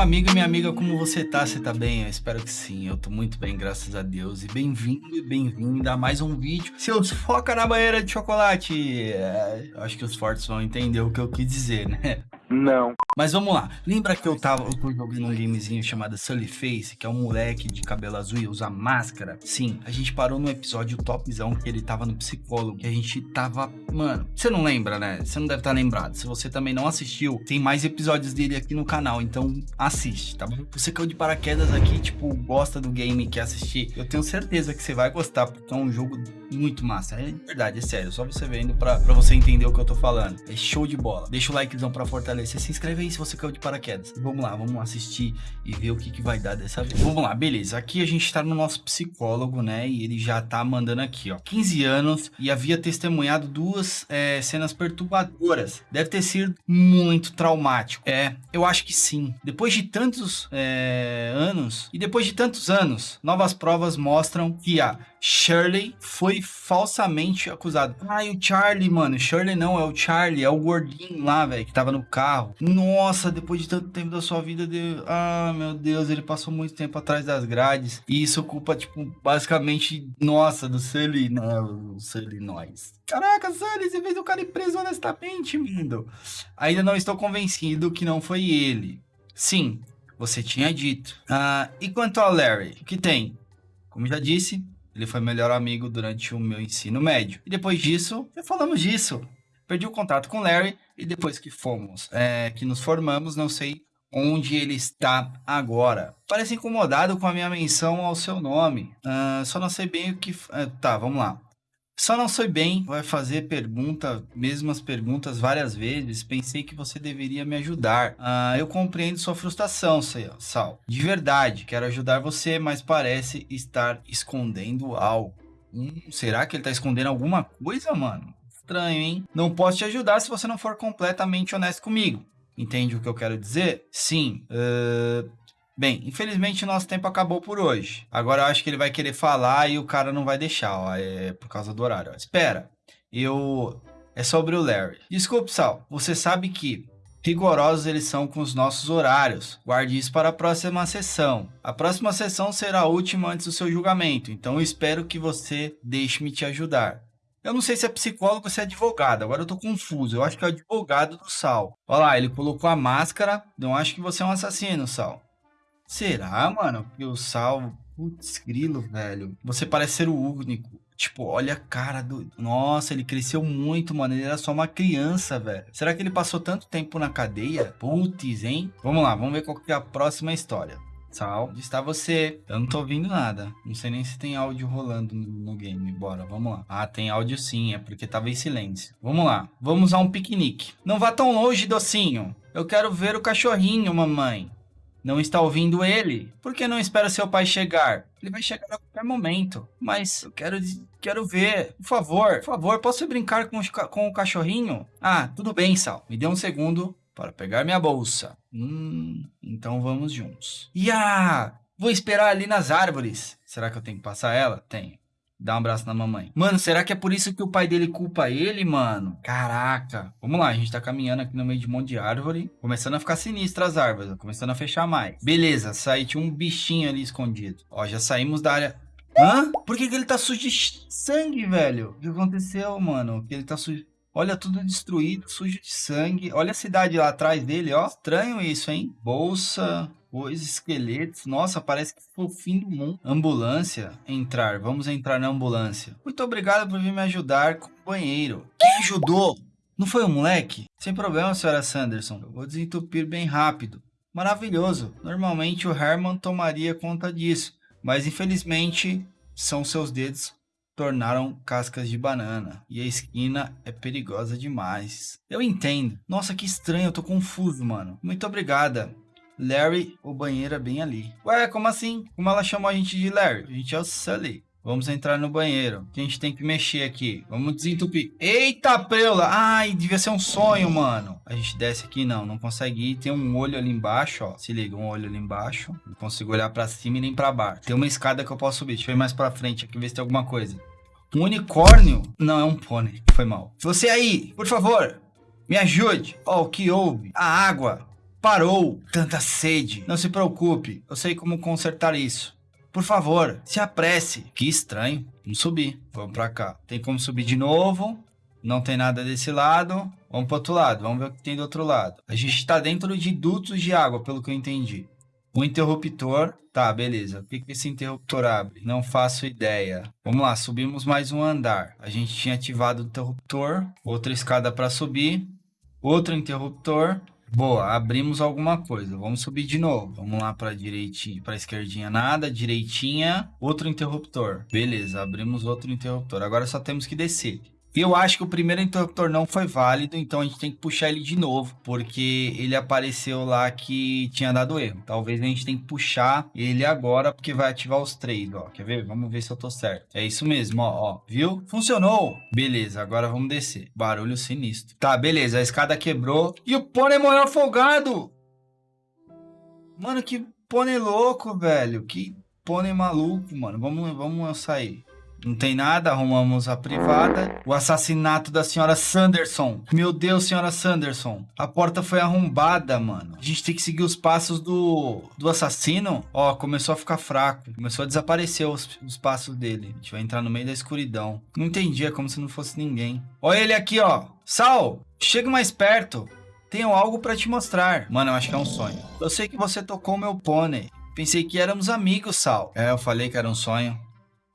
amigo e minha amiga, como você tá? Você tá bem? Eu espero que sim, eu tô muito bem, graças a Deus. E bem-vindo e bem-vinda a mais um vídeo. Seus foca na banheira de chocolate. É, acho que os fortes vão entender o que eu quis dizer, né? Não. Mas vamos lá. Lembra que eu tava eu tô jogando um gamezinho chamado Sully Face, que é um moleque de cabelo azul e usa máscara? Sim, a gente parou no episódio topzão que ele tava no psicólogo. Que a gente tava. Mano, você não lembra, né? Você não deve estar tá lembrado. Se você também não assistiu, tem mais episódios dele aqui no canal. Então assiste, tá bom? Você caiu de paraquedas aqui, tipo, gosta do game, quer assistir. Eu tenho certeza que você vai gostar, porque é um jogo muito massa. É verdade, é sério. Só você vendo pra, pra você entender o que eu tô falando. É show de bola. Deixa o likezão pra fortalecer você se inscreve aí se você caiu de paraquedas. Vamos lá, vamos assistir e ver o que, que vai dar dessa vez. Vamos lá, beleza. Aqui a gente tá no nosso psicólogo, né? E ele já tá mandando aqui, ó. 15 anos e havia testemunhado duas é, cenas perturbadoras. Deve ter sido muito traumático. É, eu acho que sim. Depois de tantos é, anos, e depois de tantos anos, novas provas mostram que a Shirley foi falsamente acusado. Ai, o Charlie, mano. Shirley não, é o Charlie, é o gordinho lá, velho, que tava no carro. Nossa, depois de tanto tempo da sua vida, ah, meu Deus, ele passou muito tempo atrás das grades. E isso ocupa, tipo, basicamente, nossa, do Sully, né? O Sully nós. Caraca, Sully, você fez o cara ir preso honestamente, lindo. Ainda não estou convencido que não foi ele. Sim, você tinha dito. Ah, e quanto ao Larry? O que tem? Como já disse, ele foi melhor amigo durante o meu ensino médio. E depois disso, já falamos disso. Perdi o contato com Larry e depois que fomos, é, que nos formamos, não sei onde ele está agora. Parece incomodado com a minha menção ao seu nome. Uh, só não sei bem o que... Uh, tá, vamos lá. Só não sei bem, vai fazer pergunta, mesmas perguntas várias vezes. Pensei que você deveria me ajudar. Ah, eu compreendo sua frustração, Sal. De verdade, quero ajudar você, mas parece estar escondendo algo. Hum, será que ele está escondendo alguma coisa, mano? Estranho, hein? Não posso te ajudar se você não for completamente honesto comigo. Entende o que eu quero dizer? Sim. Uh, Bem, infelizmente nosso tempo acabou por hoje. Agora eu acho que ele vai querer falar e o cara não vai deixar, ó, é por causa do horário. Ó. Espera, eu... É sobre o Larry. Desculpe, Sal, você sabe que rigorosos eles são com os nossos horários. Guarde isso para a próxima sessão. A próxima sessão será a última antes do seu julgamento, então eu espero que você deixe-me te ajudar. Eu não sei se é psicólogo ou se é advogado, agora eu tô confuso. Eu acho que é o advogado do Sal. Olha lá, ele colocou a máscara. Não acho que você é um assassino, Sal. Será, mano? Que o Sal. Putz, grilo, velho. Você parece ser o único. Tipo, olha a cara do. Nossa, ele cresceu muito, mano. Ele era só uma criança, velho. Será que ele passou tanto tempo na cadeia? Putz, hein? Vamos lá, vamos ver qual que é a próxima história. Sal, onde está você? Eu não tô ouvindo nada. Não sei nem se tem áudio rolando no, game. Bora, vamos lá. Ah, tem áudio sim, é porque tava em silêncio. Vamos lá. Vamos a um piquenique. Não vá tão longe, docinho. Eu quero ver o cachorrinho, mamãe. Não está ouvindo ele? Por que não espera seu pai chegar? Ele vai chegar a qualquer momento. Mas eu quero, quero ver. Por favor, por favor, posso brincar com, com o cachorrinho? Ah, tudo bem, Sal. Me dê um segundo para pegar minha bolsa. Hum, então vamos juntos. Ya! Vou esperar ali nas árvores. Será que eu tenho que passar ela? Tenho. Dá um abraço na mamãe. Mano, será que é por isso que o pai dele culpa ele, mano? Caraca. Vamos lá, a gente tá caminhando aqui no meio de um monte de árvore. Começando a ficar sinistra as árvores, começando a fechar mais. Beleza, saí, tinha um bichinho ali escondido. Ó, já saímos da área... Hã? Por que, que ele tá sujo de sangue, velho? O que aconteceu, mano? Que ele tá sujo... Olha tudo destruído, sujo de sangue. Olha a cidade lá atrás dele, ó. Estranho isso, hein? Bolsa, os esqueletos. Nossa, parece que foi o fim do mundo. Ambulância. Entrar. Vamos entrar na ambulância. Muito obrigado por vir me ajudar com o banheiro. Quem ajudou? Não foi o moleque? Sem problema, senhora Sanderson. Eu vou desentupir bem rápido. Maravilhoso. Normalmente o Herman tomaria conta disso. Mas infelizmente são seus dedos tornaram cascas de banana. E a esquina é perigosa demais. Eu entendo. Nossa, que estranho, eu tô confuso, mano. Muito obrigada. Larry, o banheiro é bem ali. Ué, como assim? Como ela chamou a gente de Larry? A gente é o Sully. Vamos entrar no banheiro. A gente tem que mexer aqui. Vamos desentupir. Eita, preula! Ai, devia ser um sonho, mano. A gente desce aqui, não. Não consegue ir. Tem um olho ali embaixo, ó. Se liga, um olho ali embaixo. Não consigo olhar pra cima e nem pra baixo. Tem uma escada que eu posso subir. Deixa eu ir mais pra frente aqui, ver se tem alguma coisa. Um unicórnio? Não, é um pônei. Foi mal. Você aí, por favor, me ajude. Ó, oh, o que houve? A água parou tanta sede. Não se preocupe, eu sei como consertar isso. Por favor, se apresse. Que estranho. Vamos subir. Vamos pra cá. Tem como subir de novo. Não tem nada desse lado. Vamos pro outro lado. Vamos ver o que tem do outro lado. A gente tá dentro de dutos de água, pelo que eu entendi. O interruptor. Tá, beleza. O que, que esse interruptor abre? Não faço ideia. Vamos lá, subimos mais um andar. A gente tinha ativado o interruptor. Outra escada para subir. Outro interruptor. Boa, abrimos alguma coisa. Vamos subir de novo. Vamos lá para direitinha, para esquerdinha nada, direitinha, outro interruptor. Beleza, abrimos outro interruptor. Agora só temos que descer. Eu acho que o primeiro interruptor não foi válido, então a gente tem que puxar ele de novo, porque ele apareceu lá que tinha dado erro. Talvez a gente tenha que puxar ele agora, porque vai ativar os três, ó. Quer ver? Vamos ver se eu tô certo. É isso mesmo, ó, ó. Viu? Funcionou! Beleza, agora vamos descer. Barulho sinistro. Tá, beleza, a escada quebrou e o pônei morreu afogado! Mano, que pônei louco, velho. Que pônei maluco, mano. Vamos, vamos sair. Não tem nada, arrumamos a privada. O assassinato da senhora Sanderson. Meu Deus, senhora Sanderson. A porta foi arrombada, mano. A gente tem que seguir os passos do, do assassino. Ó, começou a ficar fraco. Começou a desaparecer os, os passos dele. A gente vai entrar no meio da escuridão. Não entendi, é como se não fosse ninguém. Olha ele aqui, ó. Sal, chega mais perto. Tenho algo para te mostrar. Mano, eu acho que é um sonho. Eu sei que você tocou meu pônei. Pensei que éramos amigos, Sal. É, eu falei que era um sonho.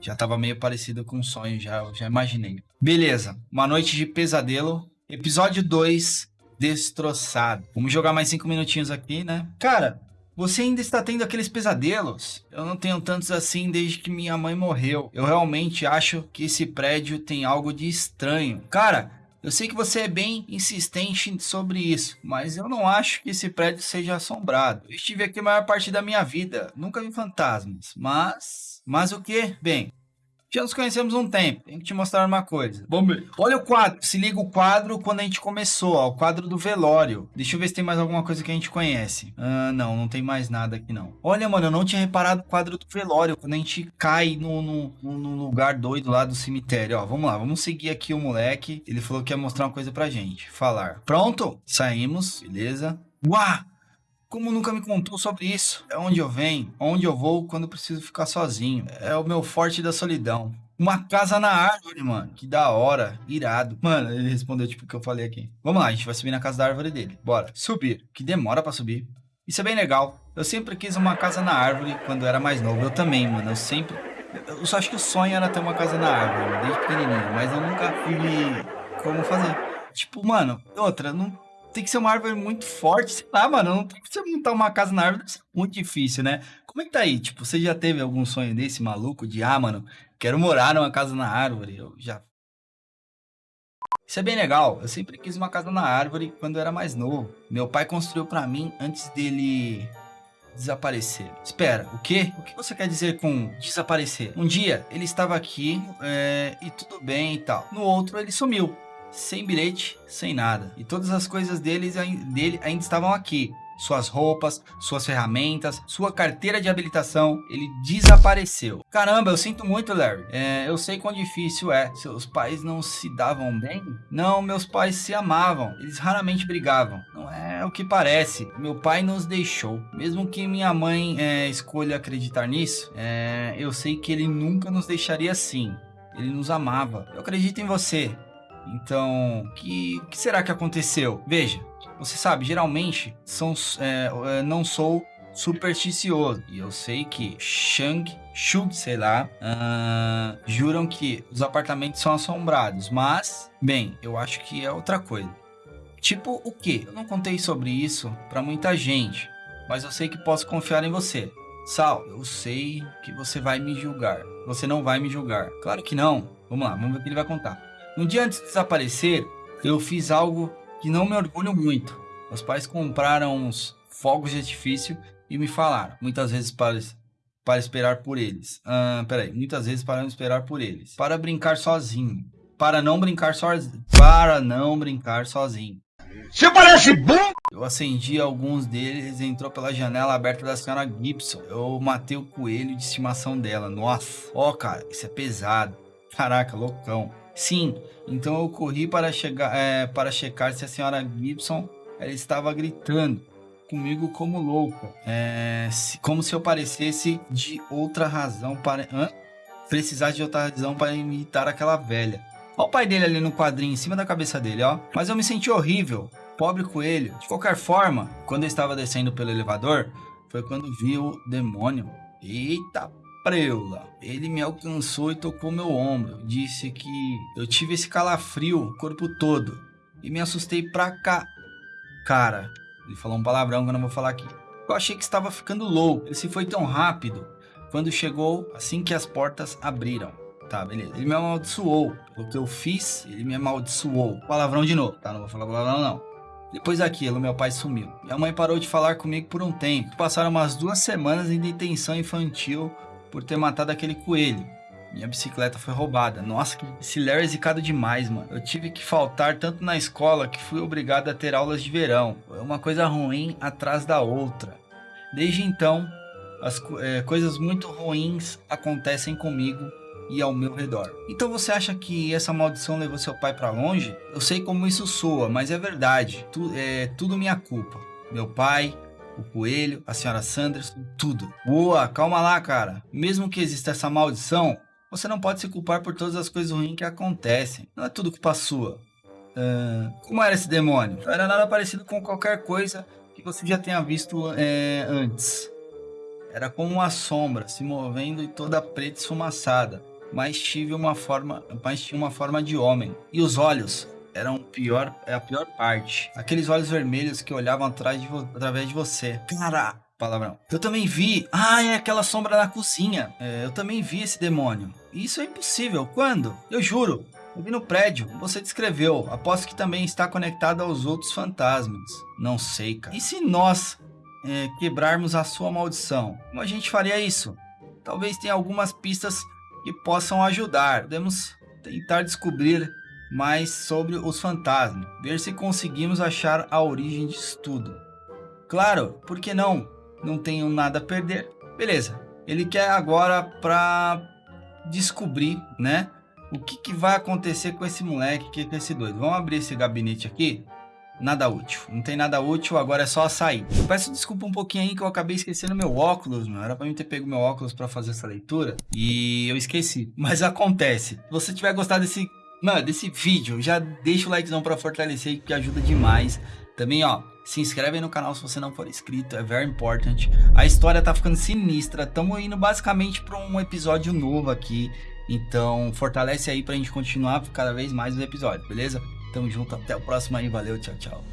Já tava meio parecido com um sonho, já, já imaginei. Beleza, uma noite de pesadelo. Episódio 2, destroçado. Vamos jogar mais cinco minutinhos aqui, né? Cara, você ainda está tendo aqueles pesadelos? Eu não tenho tantos assim desde que minha mãe morreu. Eu realmente acho que esse prédio tem algo de estranho. Cara, eu sei que você é bem insistente sobre isso, mas eu não acho que esse prédio seja assombrado. Eu estive aqui a maior parte da minha vida, nunca vi fantasmas, mas mas o que? Bem, já nos conhecemos um tempo. Tenho que te mostrar uma coisa. Vamos ver. Olha o quadro. Se liga o quadro quando a gente começou, ó. O quadro do velório. Deixa eu ver se tem mais alguma coisa que a gente conhece. Ah, não, não tem mais nada aqui não. Olha, mano, eu não tinha reparado o quadro do velório. Quando a gente cai no, no, no lugar doido lá do cemitério. Ó, vamos lá. Vamos seguir aqui o moleque. Ele falou que ia mostrar uma coisa pra gente. Falar. Pronto? Saímos. Beleza. Uau! Como nunca me contou sobre isso? É onde eu venho, onde eu vou quando preciso ficar sozinho. É o meu forte da solidão. Uma casa na árvore, mano. Que da hora. Irado. Mano, ele respondeu tipo o que eu falei aqui. Vamos lá, a gente vai subir na casa da árvore dele. Bora. Subir. Que demora para subir. Isso é bem legal. Eu sempre quis uma casa na árvore quando era mais novo. Eu também, mano. Eu sempre... Eu só acho que o sonho era ter uma casa na árvore, desde pequenininho. Mas eu nunca vi como fazer. Tipo, mano, outra, não tem que ser uma árvore muito forte, sei lá, mano. Não tem que você montar uma casa na árvore, deve ser muito difícil, né? Como é que tá aí? Tipo, você já teve algum sonho desse maluco de, ah, mano, quero morar numa casa na árvore? Eu já. Isso é bem legal. Eu sempre quis uma casa na árvore quando eu era mais novo. Meu pai construiu para mim antes dele desaparecer. Espera, o quê? O que você quer dizer com desaparecer? Um dia ele estava aqui é, e tudo bem e tal. No outro ele sumiu sem bilhete, sem nada. E todas as coisas deles, dele ainda estavam aqui. Suas roupas, suas ferramentas, sua carteira de habilitação, ele desapareceu. Caramba, eu sinto muito, Larry. É, eu sei quão difícil é. Seus pais não se davam bem? Não, meus pais se amavam. Eles raramente brigavam. Não é o que parece. Meu pai nos deixou. Mesmo que minha mãe é, escolha acreditar nisso, é, eu sei que ele nunca nos deixaria assim. Ele nos amava. Eu acredito em você. Então, que, que será que aconteceu? Veja, você sabe, geralmente são, é, é, não sou supersticioso. E eu sei que Shang, Shug, sei lá, uh, juram que os apartamentos são assombrados. Mas, bem, eu acho que é outra coisa. Tipo o quê? Eu não contei sobre isso para muita gente, mas eu sei que posso confiar em você. Sal, eu sei que você vai me julgar. Você não vai me julgar. Claro que não. Vamos lá, vamos ver o que ele vai contar. Um dia antes de desaparecer, eu fiz algo que não me orgulho muito. Meus pais compraram uns fogos de artifício e me falaram, muitas vezes para, para esperar por eles. Ah, peraí, muitas vezes para não esperar por eles. Para brincar sozinho. Para não brincar sozinho. Para não brincar sozinho. Você parece bom! Eu acendi alguns deles e entrou pela janela aberta da senhora Gibson. Eu matei o coelho de estimação dela. Nossa, ó, oh, cara, isso é pesado. Caraca, loucão. Sim, então eu corri para, chegar, é, para checar se a senhora Gibson ela estava gritando. comigo como louca. É, se- como se eu parecesse de outra razão para. Hã? Precisasse de outra razão para imitar aquela velha. Olha o pai dele ali no quadrinho em cima da cabeça dele, ó. Mas eu me senti horrível. Pobre coelho. De qualquer forma, quando eu estava descendo pelo elevador, foi quando vi o demônio. Eita preula. Ele me alcançou e tocou meu ombro. Disse que eu tive esse calafrio o corpo todo. E me assustei pra cá. Cara, ele falou um palavrão que eu não vou falar aqui. Eu achei que estava ficando louco. Ele se foi tão rápido. Quando chegou, assim que as portas abriram. Tá, beleza. Ele me amaldiçoou. Pelo que eu fiz, ele me amaldiçoou. Palavrão de novo, tá? Não vou falar palavrão, não. Depois daquilo, meu pai sumiu. Minha mãe parou de falar comigo por um tempo. Passaram umas duas semanas em detenção infantil por ter matado aquele coelho. Minha bicicleta foi roubada. Nossa, esse Larry é zicado demais, mano. Eu tive que faltar tanto na escola que fui obrigado a ter aulas de verão. Uma coisa ruim atrás da outra. Desde então, as eh, coisas muito ruins acontecem comigo e ao meu redor. Então você acha que essa maldição levou seu pai pra longe? Eu sei como isso soa, mas é verdade. Tu- é tudo minha culpa. Meu pai, o coelho, a senhora Sanderson, tudo. Boa, calma lá, cara. Mesmo que exista essa maldição, você não pode se culpar por todas as coisas ruins que acontecem. Não é tudo culpa sua. Ah, como era esse demônio? Não era nada parecido com qualquer coisa que você já tenha visto é, antes. Era como uma sombra se movendo e toda preta e esfumaçada, mas tive uma forma, mas tinha uma forma de homem. E os olhos eram pior, é a pior parte. Aqueles olhos vermelhos que olhavam atrás de através de você. Cara, palavrão. Eu também vi. Ah, é aquela sombra na cozinha. É, eu também vi esse demônio. Isso é impossível. Quando? Eu juro. Eu vi no prédio. Você descreveu. Aposto que também está conectado aos outros fantasmas. Não sei, cara. E se nós é, quebrarmos a sua maldição? Como a gente faria isso? Talvez tenha algumas pistas que possam ajudar. Podemos tentar descobrir mais sobre os fantasmas. Ver se conseguimos achar a origem disso tudo. Claro, por que não? Não tenho nada a perder. Beleza. Ele quer agora pra descobrir, né? O que, que vai acontecer com esse moleque, que com esse doido. Vamos abrir esse gabinete aqui. Nada útil. Não tem nada útil, agora é só sair. Peço desculpa um pouquinho aí que eu acabei esquecendo meu óculos, mano. Era pra mim ter pego meu óculos pra fazer essa leitura. E eu esqueci. Mas acontece. Se você tiver gostado desse, mano, desse vídeo, já deixa o likezão pra fortalecer, que ajuda demais. Também, ó, se inscreve aí no canal se você não for inscrito, é very important. A história tá ficando sinistra. Tamo indo basicamente pra um episódio novo aqui. Então, fortalece aí pra gente continuar cada vez mais os episódios, beleza? Tamo junto, até o próximo aí, valeu, tchau, tchau.